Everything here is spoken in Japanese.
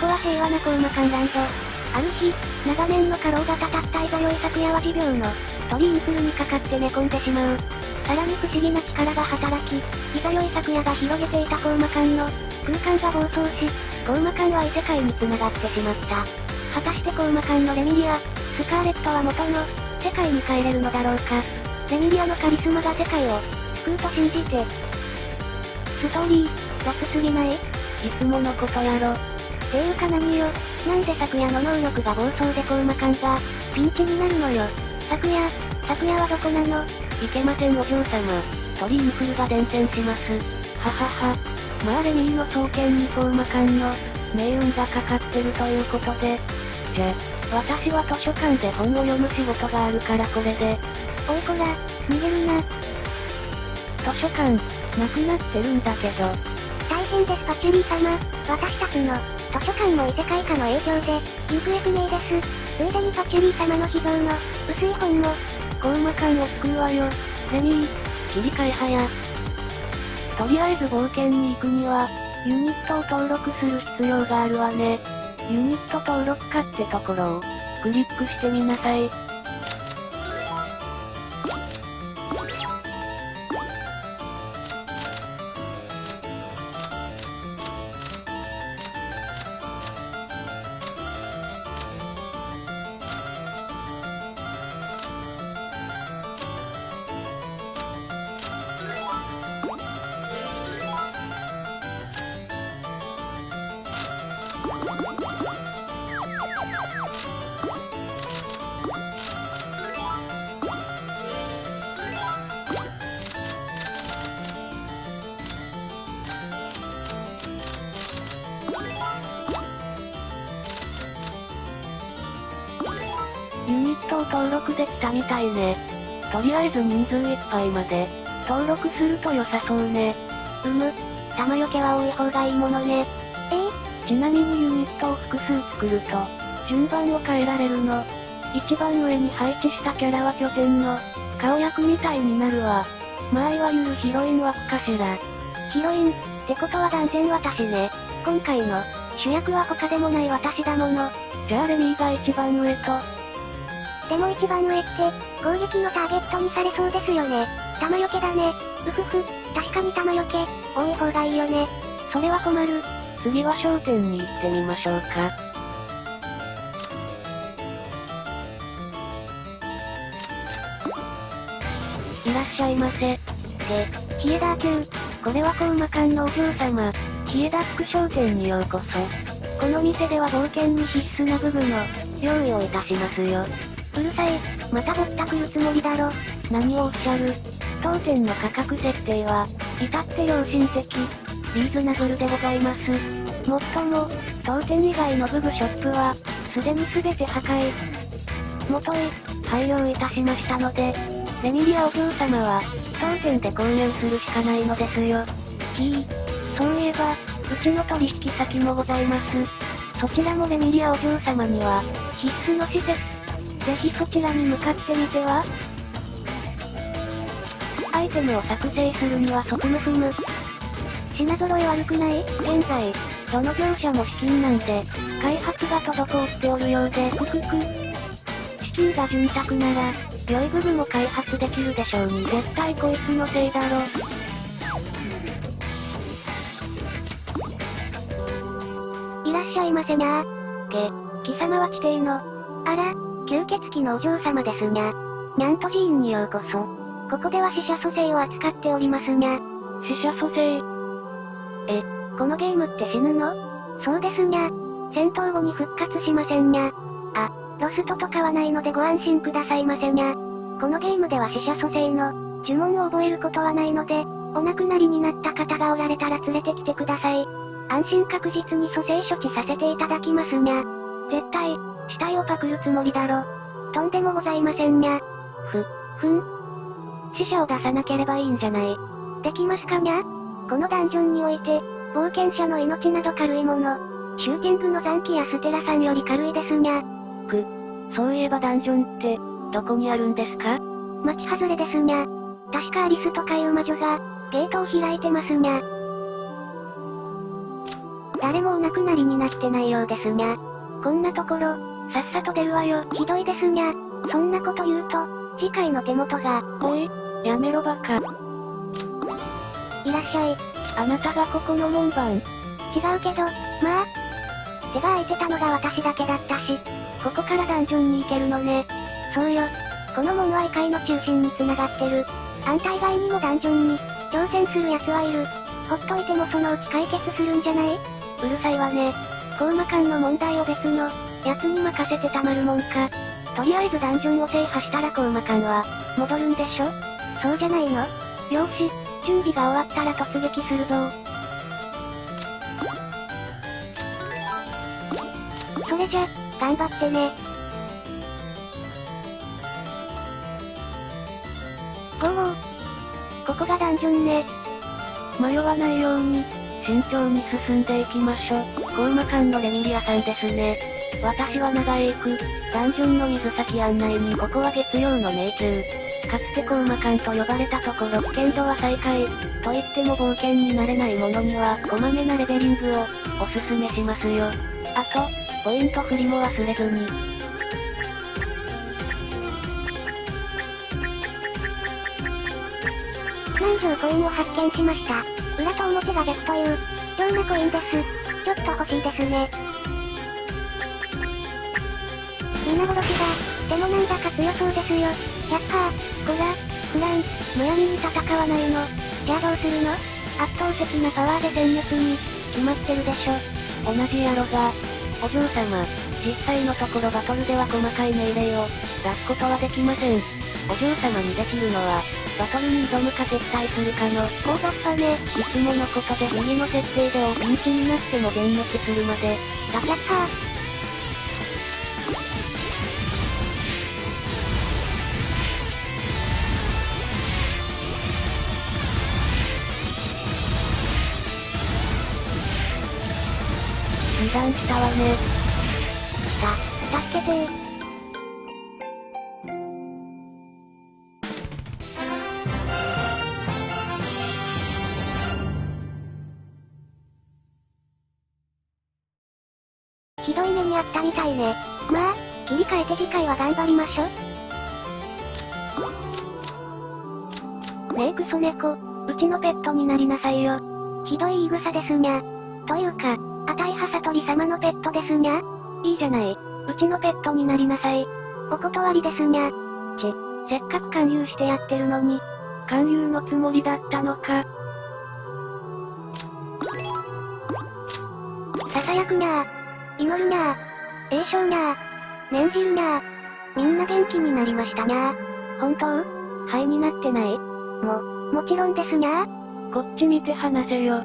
ここは平和なコウマカンランド。ある日、長年の過労がたたったいざよい昨夜は持病の鳥インフルにかかって寝込んでしまう。さらに不思議な力が働き、いざよい昨夜が広げていたコウマカンの空間が暴走し、コウマカンは異世界に繋がってしまった。果たしてコウマカンのレミリア、スカーレットは元の世界に帰れるのだろうか。レミリアのカリスマが世界を救うと信じて。ストーリー、雑すぎない？いつものことやろ。ていうか何よ。なんで昨夜の能力が暴走でコウマカンが、ピンチになるのよ。昨夜、昨夜はどこなの？いけませんお嬢様。鳥インフルが伝染します。ははは。まあレミーの双剣にコウマカンの、命運がかかってるということで。じゃ、私は図書館で本を読む仕事があるからこれで。おいこら、逃げるな。図書館、なくなってるんだけど。大変ですパチュリー様。私たちの、図書館も異世界化の影響で、行方不明です。ついでにパチュリー様の秘蔵の、薄い本も。コウマ感を救うわよ。レミー、切り替え早。とりあえず冒険に行くには、ユニットを登録する必要があるわね。ユニット登録かってところを、クリックしてみなさい。登録できたみたいね。とりあえず人数いっぱいまで、登録すると良さそうね。うむ、玉よけは多い方がいいものね。え？ー、ちなみにユニットを複数作ると、順番を変えられるの。一番上に配置したキャラは拠点の、顔役みたいになるわ。まあいわゆるヒロイン枠かしら。ヒロイン、ってことは断然私ね。今回の、主役は他でもない私だもの。じゃあレミーが一番上と、でも一番上って、攻撃のターゲットにされそうですよね。弾よけだね。うふふ、確かに弾よけ、多い方がいいよね。それは困る。次は商店に行ってみましょうか。いらっしゃいませ。で、ヒエダー級。これはコウマ館のお嬢様。ヒエダック商店にようこそ。この店では冒険に必須な部分の、用意をいたしますよ。うるさい。またぼったくるつもりだろ。何をおっしゃる当店の価格設定は、至って良心的、リーズナブルでございます。もっとも、当店以外のブブショップは、すでに全て破壊。元へ、廃業いたしましたので、レミリアお嬢様は、当店で購入するしかないのですよ。ひぃ、そういえば、うちの取引先もございます。そちらもレミリアお嬢様には、必須の施設、ぜひそちらに向かってみてはアイテムを作成するには即無踏む。品揃え悪くない現在、どの業者も資金なんで、開発が滞っておるようで、くくく。資金が潤沢なら、良い部分を開発できるでしょうに絶対こいつのせいだろ。いらっしゃいませにゃー。げ、貴様は地底の。あら、吸血鬼のお嬢様ですにゃ。にゃんと寺院にようこそ。ここでは死者蘇生を扱っておりますにゃ。死者蘇生？え、このゲームって死ぬの？そうですにゃ。戦闘後に復活しませんにゃ。あ、ロストとかはないのでご安心くださいませにゃ。このゲームでは死者蘇生の呪文を覚えることはないので、お亡くなりになった方がおられたら連れてきてください。安心確実に蘇生処置させていただきますにゃ。絶対、死体をパクるつもりだろ。とんでもございませんにゃ。ふ、ふん。死者を出さなければいいんじゃない。できますかにゃこのダンジョンにおいて、冒険者の命など軽いもの。シューティングの残機やステラさんより軽いですにゃ。く、そういえばダンジョンって、どこにあるんですか？町外れですにゃ。確かアリスとかいう魔女が、ゲートを開いてますにゃ。誰もお亡くなりになってないようですにゃ。こんなところ、さっさと出るわよ。ひどいですにゃ。そんなこと言うと、次回の手元が、おい、やめろバカ。いらっしゃい。あなたがここの門番。違うけど、まあ。手が空いてたのが私だけだったし、ここからダンジョンに行けるのね。そうよ。この門は異界の中心に繋がってる。あんた以外にもダンジョンに、挑戦する奴はいる。ほっといてもそのうち解決するんじゃない？うるさいわね。コーマ間の問題を別の、奴に任せてたまるもんか。とりあえずダンジョンを制覇したらコーマ間は、戻るんでしょ？そうじゃないの？よし、準備が終わったら突撃するぞそれじゃ、頑張ってね。ゴーここがダンジョンね。迷わないように、慎重に進んでいきましょう。コーマ間のレミリアさんですね。私は長江区、ダンジョンの水先案内にここは月曜の迷宮。かつてコーマ間と呼ばれたところ危険度は最下位。と言っても冒険になれないものには、こまめなレベリングを、おすすめしますよ。あと、ポイント振りも忘れずに。何十コインを発見しました。裏と表が逆という、貴重なコインです？ちょっと欲しいですね。皆殺しだ。でもなんだか強そうですよ。100%、こら、フラン、むやみに戦わないの。じゃあどうするの？圧倒的なパワーで戦術に、決まってるでしょ。同じやろが。お嬢様、実際のところバトルでは細かい命令を、出すことはできません。お嬢様にできるのは、バトルに挑むか撤退するかの、大雑把ね。いつものことで右の設定でをピンチになっても全滅するまで。ガチャッター。油断したわね。た、助けてー。ひどい目にあったみたいね。まあ、切り替えて次回は頑張りましょ。ねえクソ猫、うちのペットになりなさいよ。ひどい言い草ですにゃ。というか、あたいはさとり様のペットですにゃ？いいじゃない。うちのペットになりなさい。お断りですにゃ。ち、せっかく勧誘してやってるのに。勧誘のつもりだったのか。ささやくにゃー。祈るにゃー。栄唱にゃー。念じるにゃー。みんな元気になりましたにゃー。本当？肺になってない？も、もちろんですにゃー。こっち見て話せよ。